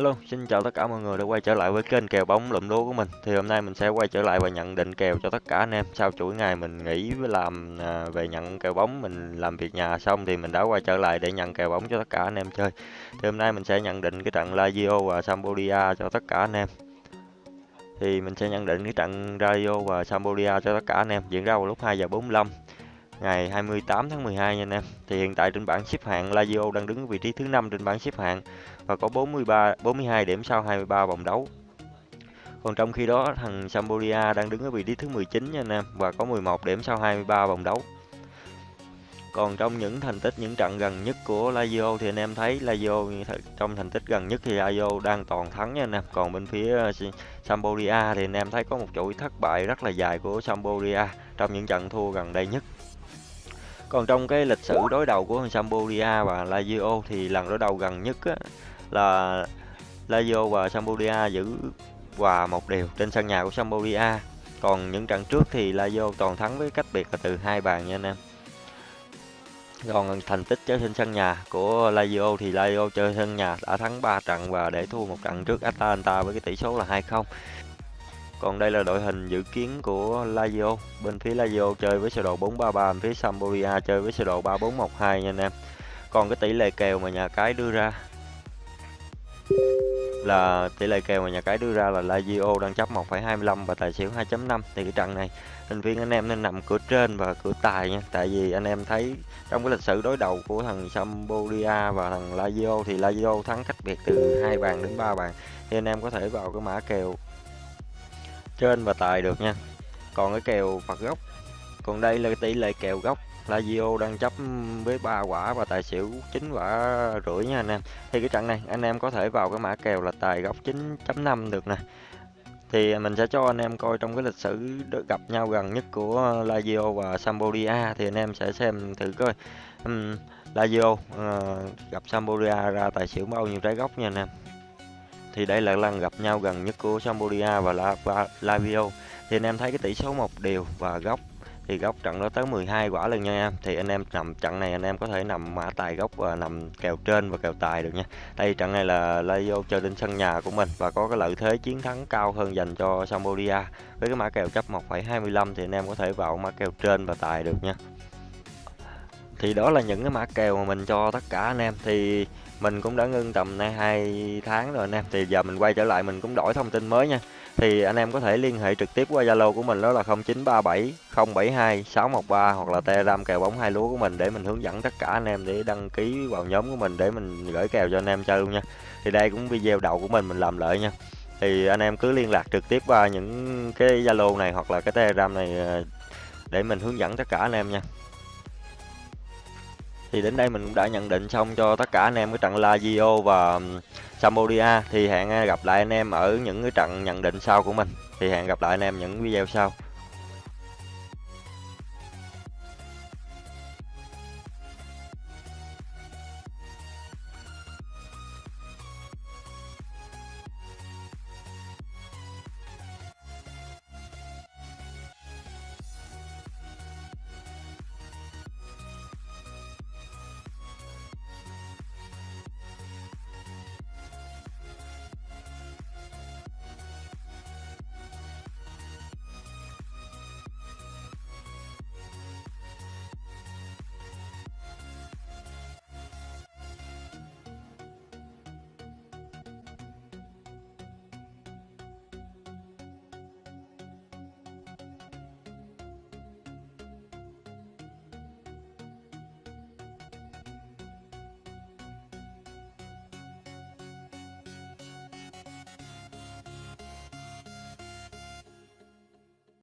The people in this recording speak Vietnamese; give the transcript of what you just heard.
Hello, xin chào tất cả mọi người đã quay trở lại với kênh kèo bóng lụm đố của mình. Thì hôm nay mình sẽ quay trở lại và nhận định kèo cho tất cả anh em. Sau chuỗi ngày mình nghỉ với làm à, về nhận kèo bóng, mình làm việc nhà xong thì mình đã quay trở lại để nhận kèo bóng cho tất cả anh em chơi. Thì hôm nay mình sẽ nhận định cái trận Lazio và Sampdoria cho tất cả anh em. Thì mình sẽ nhận định cái trận Lazio và Sampdoria cho tất cả anh em diễn ra vào lúc 2 giờ 45 ngày 28 tháng 12 nha anh em. Thì hiện tại trên bảng xếp hạng Lazio đang đứng vị trí thứ năm trên bảng xếp hạng và có 43 42 điểm sau 23 vòng đấu. Còn trong khi đó, thằng Sampdoria đang đứng ở vị trí thứ 19 nha anh em và có 11 điểm sau 23 vòng đấu. Còn trong những thành tích, những trận gần nhất của Lazio thì anh em thấy Lazio trong thành tích gần nhất thì Lazio đang toàn thắng nha anh em. Còn bên phía ờ, Sampdoria thì anh em thấy có một chuỗi thất bại rất là dài của Sampdoria trong những trận thua gần đây nhất. Còn trong cái lịch sử đối đầu của Sampdoria và Lazio thì lần đối đầu gần nhất á, là Lazio và Sampdoria giữ hòa một đều trên sân nhà của Sampdoria. Còn những trận trước thì Lazio toàn thắng với cách biệt là từ hai bàn nha anh em. Còn thành tích chơi trên sân nhà của Lazio thì Lazio chơi sân nhà đã thắng 3 trận và để thua một trận trước Atalanta với cái tỷ số là 2-0. Còn đây là đội hình dự kiến của Lazio. Bên phía Lazio chơi với sơ đồ 4-3-3, bên phía Sampdoria chơi với sơ đồ 3-4-1-2 nha anh em. Còn cái tỷ lệ kèo mà nhà cái đưa ra là tỷ lệ kèo mà nhà cái đưa ra là Lazio đang chấp 1,25 và tài xỉu 2.5 thì cái trận này thành viên anh em nên nằm cửa trên và cửa tài nha tại vì anh em thấy trong cái lịch sử đối đầu của thằng Sampdoria và thằng Lazio thì Lazio thắng cách biệt từ hai bàn đến ba bàn thì anh em có thể vào cái mã kèo trên và tài được nha. Còn cái kèo phạt góc còn đây là tỷ lệ kèo góc Lazio đang chấp với ba quả và tài xỉu 9 quả rưỡi nha anh em. Thì cái trận này anh em có thể vào cái mã kèo là tài góc 9.5 được nè. Thì mình sẽ cho anh em coi trong cái lịch sử gặp nhau gần nhất của Lazio và Sampdoria thì anh em sẽ xem thử coi. Um, Lazio uh, ờ, gặp Sampdoria ra tài xỉu bao nhiêu trái góc nha anh em thì đây là lần gặp nhau gần nhất của Sampdoria và Lazio thì anh em thấy cái tỷ số một đều và góc thì góc trận đó tới 12 quả lần nha. Em thì anh em nằm trận này anh em có thể nằm mã tài góc và nằm kèo trên và kèo tài được nha. Đây trận này là Lazio chơi trên sân nhà của mình và có cái lợi thế chiến thắng cao hơn dành cho Sampdoria với cái mã kèo chấp 1,25 thì anh em có thể vào mã kèo trên và tài được nha thì đó là những cái mã kèo mà mình cho tất cả anh em thì mình cũng đã ngưng tầm nay hai tháng rồi anh em thì giờ mình quay trở lại mình cũng đổi thông tin mới nha thì anh em có thể liên hệ trực tiếp qua Zalo của mình, đó là 0937 072 613 hoặc là Telegram kèo bóng hai lúa của mình để mình hướng dẫn tất cả anh em để đăng ký vào nhóm của mình để mình gửi kèo cho anh em chơi luôn nha. Thì đây cũng video đầu của mình mình làm lợi nha. Thì anh em cứ liên lạc trực tiếp qua những cái Zalo này hoặc là cái Telegram này ờ, để mình hướng dẫn tất cả anh em nha. Thì đến đây mình cũng đã nhận định xong cho tất cả anh em cái trận Lazio và Sampdoria. Thì hẹn gặp lại anh em ở những cái trận nhận định sau của mình. Thì hẹn gặp lại anh em những video sau.